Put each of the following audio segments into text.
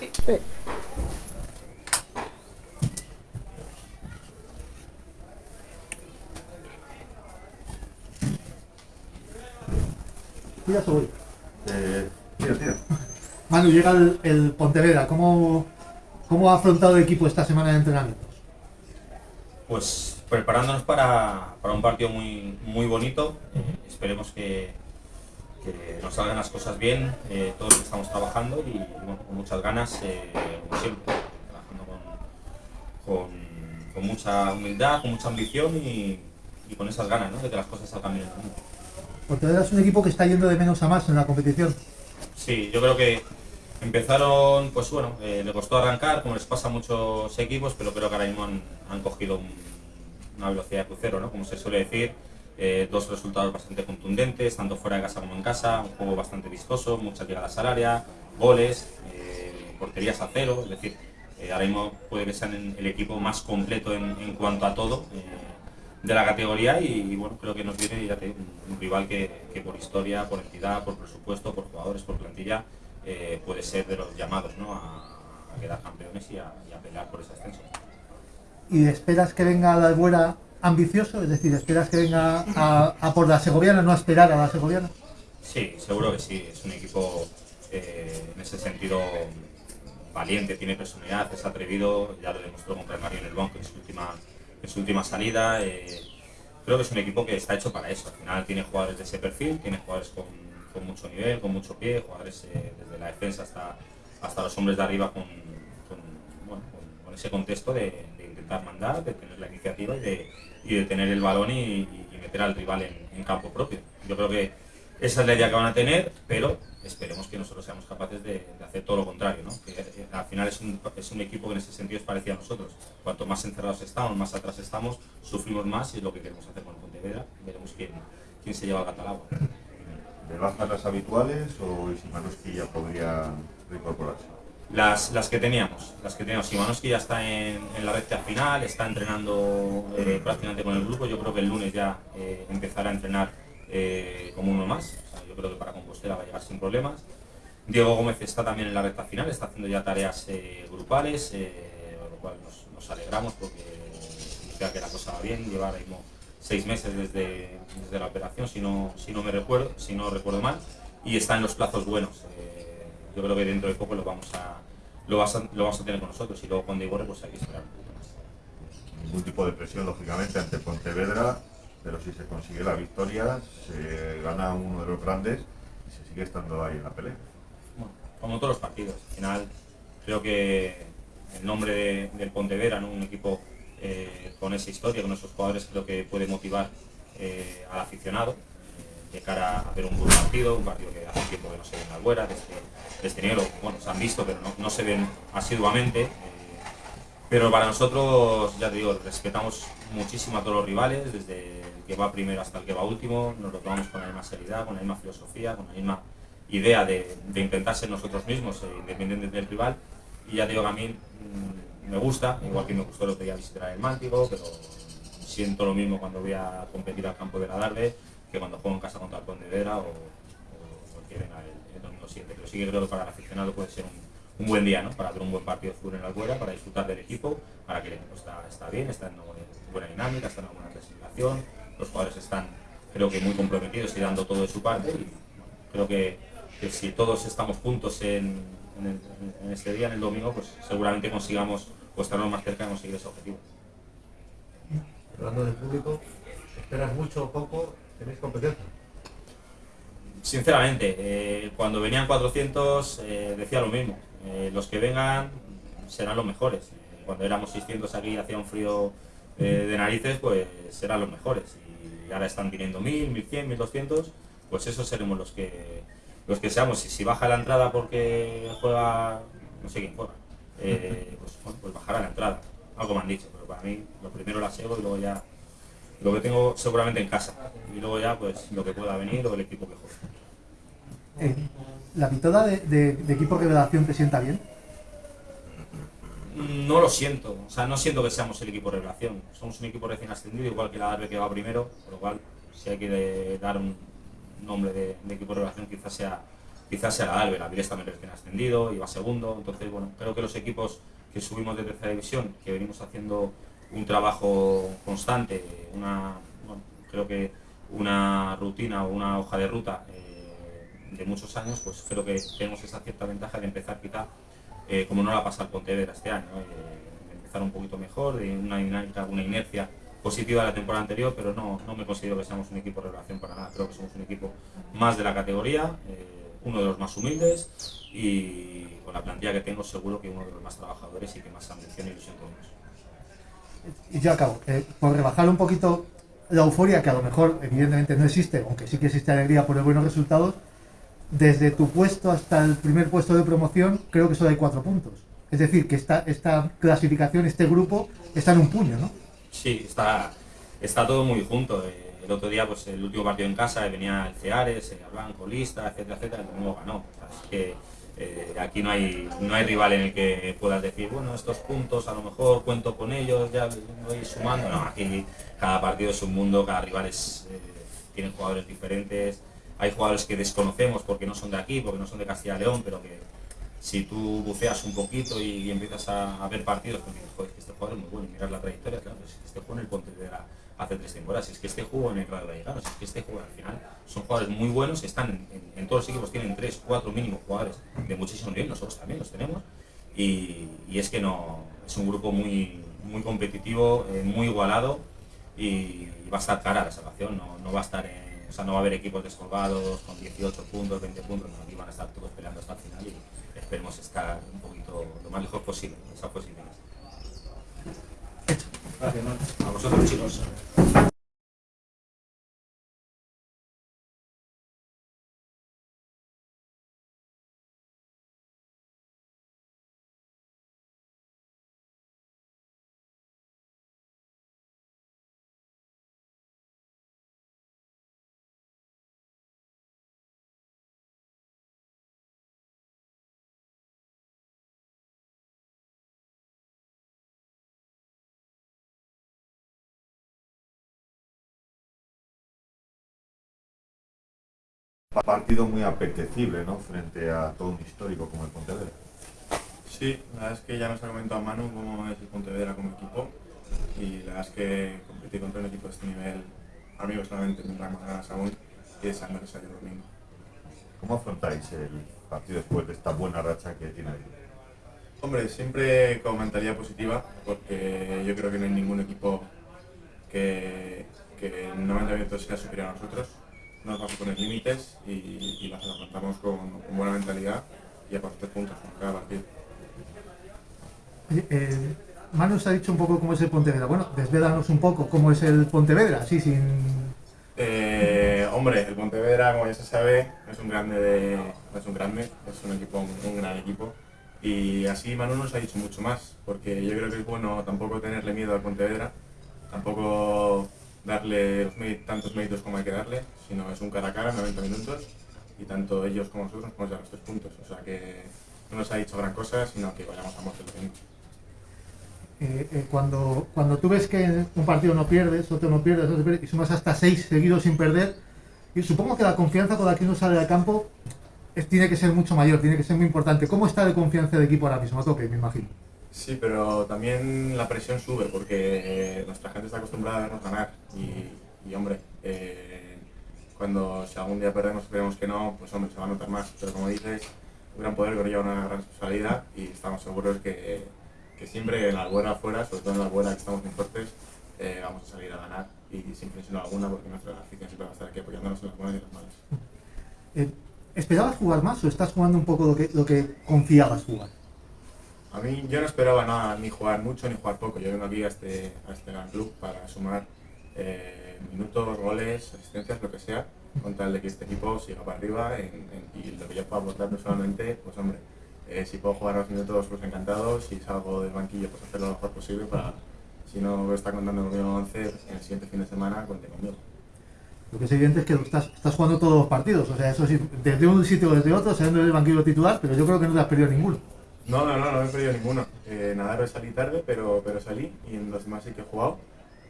Sí. Eh, tira, tira. Manu, llega el, el Pontevedra. ¿Cómo, ¿Cómo ha afrontado el equipo esta semana de entrenamientos? Pues preparándonos para, para un partido muy, muy bonito. Esperemos que nos salgan las cosas bien, eh, todos estamos trabajando y bueno, con muchas ganas, eh, como siempre, trabajando con, con, con mucha humildad, con mucha ambición y, y con esas ganas ¿no? de que las cosas salgan bien. ¿no? Pontevedra es un equipo que está yendo de menos a más en la competición. Sí, yo creo que empezaron, pues bueno, eh, le costó arrancar, como les pasa a muchos equipos, pero creo que ahora mismo han, han cogido un- una velocidad de crucero, ¿no? Como se suele decir, eh, dos resultados bastante contundentes, tanto fuera de casa como en casa, un juego bastante vistoso, muchas llegadas al área, goles, eh, porterías a cero, es decir, eh, ahora mismo puede que sean el- equipo más completo en, cuanto a todo de la categoría y, bueno, creo que nos viene un, rival que, que por historia, por entidad, por presupuesto, por jugadores, por plantilla, puede ser de los llamados ¿no? a, quedar campeones y a, y pelear por ese ascenso. ¿Y esperas que venga la Albuera ambicioso? Es decir, ¿esperas que venga a, a por la Segoviana, no a esperar a la Segoviana? Sí, seguro que sí. Es un equipo eh, en ese sentido valiente, tiene personalidad, es atrevido, ya lo demostró contra el Mario en el banco en su última, en su última salida. eh, creo que es un equipo que está hecho para eso. Al final tiene jugadores de ese perfil, tiene jugadores con, con mucho nivel, con mucho pie, jugadores eh, desde la defensa hasta, hasta los hombres de arriba con, con, ese contexto de, mandar, de tener la iniciativa y de, y de tener el balón y, meter al rival en, campo propio. Yo creo que esa es la idea que van a tener, pero esperemos que nosotros seamos capaces de, hacer todo lo contrario, ¿no? que eh, al final es un, es un equipo que en ese sentido es parecido a nosotros. Cuanto más encerrados estamos, más atrás estamos, sufrimos más y es lo que queremos hacer con el Pontevedra. Veremos quién, quién se lleva el gato. ¿De bajas las habituales o Simanowski ya podría reincorporarse? Las, las que teníamos, las que teníamos. Simanowski ya está en, la recta final, está entrenando eh, prácticamente con el grupo. Yo creo que el lunes ya eh, empezará a entrenar eh, como uno más. Yo creo que para Compostela va a llegar sin problemas. Diego Gómez está también en la recta final, está haciendo ya tareas grupales, lo cual nos, nos alegramos porque significa que la cosa va bien. Lleva ahora mismo seis meses desde, desde la operación, si no, si no me recuerdo, si no recuerdo mal, y está en los plazos buenos. Yo creo que dentro de poco lo vamos a, lo vas a, lo vamos a tener con nosotros y luego con Igor pues hay que esperar un poquito más. Ningún tipo de presión, lógicamente, ante Pontevedra, pero si se consigue la victoria, se gana uno de los grandes y se sigue estando ahí en la pelea. Bueno, como todos los partidos. Al final, creo que el nombre de- del Pontevedra, ¿no? un equipo eh, con esa historia, con esos jugadores, creo que puede motivar eh, al aficionado de cara a ver un buen partido, un partido que hace tiempo que no se ve en la Albuera, desde, desde enero, bueno, se han visto, pero no, no se ven asiduamente. eh, pero para nosotros, ya te digo, respetamos muchísimo a todos los rivales, desde el que va primero hasta el que va último, nos lo tomamos con la misma seriedad, con la misma filosofía, con la misma idea de, de nosotros mismos, eh, independientes del rival. Y ya te digo que a mí mm, me gusta, igual que me gustó el otro día visitar el Mántico, pero siento lo mismo cuando voy a competir al campo de la Darbe que cuando juego en casa contra el Pontevedra o, o, o el el, domingo siguiente. Pero sí que creo que para el aficionado puede ser un, buen día, ¿no? Para hacer un buen partido de fútbol en la Albuera, para disfrutar del equipo, para que el equipo está, bien, está en buena dinámica, está en buena clasificación, los jugadores están creo que muy comprometidos y dando todo de su parte y creo que, si todos estamos juntos en, en este día, en el domingo, pues seguramente consigamos o estarnos más cerca de conseguir ese objetivo. Hablando del público, ¿esperas mucho o poco? ¿Tenéis competencia? Sinceramente, eh, cuando venían 400 eh, decía lo mismo. Eh, los que vengan serán los mejores. Cuando éramos 600 aquí hacía un frío de narices, pues serán los mejores. Y ahora están viniendo 1000, 1100, 1200, pues esos seremos los que los que seamos. Y si baja la entrada porque juega, no sé quién juega, pues, pues bajará la entrada. Algo me han dicho, pero para mí lo primero la SEGO y luego ya lo que tengo seguramente en casa. Y luego ya pues lo que pueda venir o el equipo que juegue. Eh, ¿La mitad de, de- de equipo revelación te sienta bien? No lo siento, o sea, no siento que seamos el equipo revelación. Somos un equipo recién ascendido, igual que la Darbe que va primero, por lo cual si hay que de- dar un nombre de, de equipo revelación quizás sea, quizás sea la El Avilés también recién ascendido, iba segundo, entonces bueno, creo que los equipos que subimos de tercera división, que venimos haciendo un trabajo constante, una, creo que una rutina o una hoja de ruta eh, de muchos años, pues creo que tenemos esa cierta ventaja de empezar quizá, eh, como no la pasa al Pontevedra este año, eh, empezar un poquito mejor, de una dinámica, una inercia positiva de la temporada anterior, pero no, no me considero que seamos un equipo de relación para nada, creo que somos un equipo más de la categoría, uno de los más humildes y con la plantilla que tengo seguro que uno de los más trabajadores y que más ambición y ilusión tenemos. Y yo acabo, por rebajar un poquito la euforia, que a lo mejor evidentemente no existe, aunque sí que existe alegría por los buenos resultados, desde tu puesto hasta el primer puesto de promoción, creo que solo hay cuatro puntos. Es decir, que esta, esta clasificación, este grupo, está en un puño, ¿no? Sí, está, está todo muy junto. Eh, el otro día, pues el último partido en casa, venía el Ceares, el Blanco, Lista, etcétera, etcétera, y luego ganó. Así que eh, aquí no hay, no hay rival en el que puedas decir, bueno, estos puntos a lo mejor cuento con ellos, ya voy sumando. No, aquí cada partido es un mundo, cada rival es, eh, tiene jugadores diferentes. Hay jugadores que desconocemos porque no son de aquí, porque no son de Castilla y León, pero que si tú buceas un poquito y, empiezas a, ver partidos, porque joder, este jugador es muy bueno mirar la trayectoria, claro, pues este juego en el Pontevedra hace tres temporadas, es que este juego en el Real Vallecano, es que este juego al final son jugadores muy buenos, están en, todos los equipos, tienen tres, cuatro mínimos jugadores de muchísimo nivel, nosotros también los tenemos, y, es que no, es un grupo muy, muy competitivo, eh, muy igualado, y, va a estar cara la salvación, no, no va a estar o sea, no va a haber equipos descolgados con 18 puntos, 20 puntos, no, aquí van a estar todos peleando hasta el final y esperemos estar un poquito lo más lejos posible, esa posibilidad. Gracias, A vosotros chicos. Partido muy apetecible, ¿no? Frente a todo un histórico como el Pontevedra. Sí, la verdad es que ya nos ha comentado Manu cómo es el Pontevedra como equipo y la verdad es que competir contra un equipo de este nivel, amigos solamente tendrán más ganas aún y deseando que salga el domingo. ¿Cómo afrontáis el partido después de esta buena racha que tiene el Hombre, siempre con mentalidad positiva, porque yo creo que no hay ningún equipo que, que en 90 minutos sea superior a nosotros nos vamos a poner límites y, las afrontamos con, buena mentalidad y a partir puntos con cada partido. Eh, Manu ha dicho un poco cómo es el Pontevedra. Bueno, desvélanos un poco cómo es el Pontevedra, así sin... Eh, hombre, el Pontevedra, como ya se sabe, es un grande, de, es un grande, es un equipo, un gran equipo. Y así Manu nos ha dicho mucho más, porque yo creo que es bueno tampoco tenerle miedo al Pontevedra, tampoco darle los tantos méritos como hay que darle, sino es un cara a cara, 90 minutos, y tanto ellos como nosotros nos podemos llevar los tres puntos. O sea que no nos ha dicho gran cosa, sino que vayamos a muerte eh, eh, cuando, cuando tú ves que un partido no pierdes, otro no pierdes, otro pierdes, y sumas hasta seis seguidos sin perder, y supongo que la confianza con la que uno sale al campo tiene que ser mucho mayor, tiene que ser muy importante. ¿Cómo está de confianza de equipo ahora mismo? A tope, me imagino. Sí, pero también la presión sube porque nuestra gente está acostumbrada a vernos ganar y, hombre, eh, cuando si algún día perdemos, esperemos que no, pues hombre, se va a notar más. Pero como dices, un gran poder lleva una gran responsabilidad y estamos seguros que, que siempre en la buena afuera, sobre todo en la buena que estamos muy fuertes, eh, vamos a salir a ganar y sin presión alguna porque nuestra afición siempre va a estar aquí apoyándonos en las buenas y las malas. Eh, ¿Esperabas jugar más o estás jugando un poco lo que, lo que confiabas jugar? A mí yo no esperaba nada, ni jugar mucho ni jugar poco. Yo vengo aquí a este, a este gran club para sumar eh, minutos, goles, asistencias, lo que sea, con tal de que este equipo siga para arriba y lo que yo pueda aportar personalmente, pues hombre, eh, si puedo jugar los minutos, pues encantado. Si salgo del banquillo, pues hacerlo lo mejor posible para, si no está contando conmigo 11, en el siguiente fin de semana, cuente conmigo. Lo que es evidente es que estás, estás jugando todos los partidos, o sea, eso sí, desde un sitio o desde otro, saliendo del banquillo titular, pero yo creo que no te has perdido ninguno. No, no, no, no he perdido ninguno. Eh, nadar salí tarde, pero, pero salí y en los demás sí que he jugado.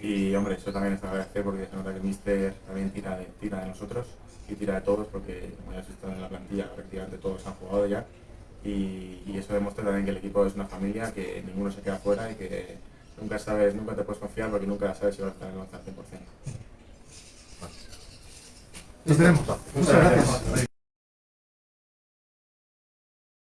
Y hombre, eso también es agradecer porque se nota que el Mister también tira de, tira de nosotros y tira de todos porque como ya has visto en la plantilla prácticamente todos han jugado ya y, y eso demuestra también que el equipo es una familia, que ninguno se queda fuera y que nunca sabes, nunca te puedes confiar porque nunca sabes si vas a estar en el 11 al 100%. Nos veremos. Muchas gracias.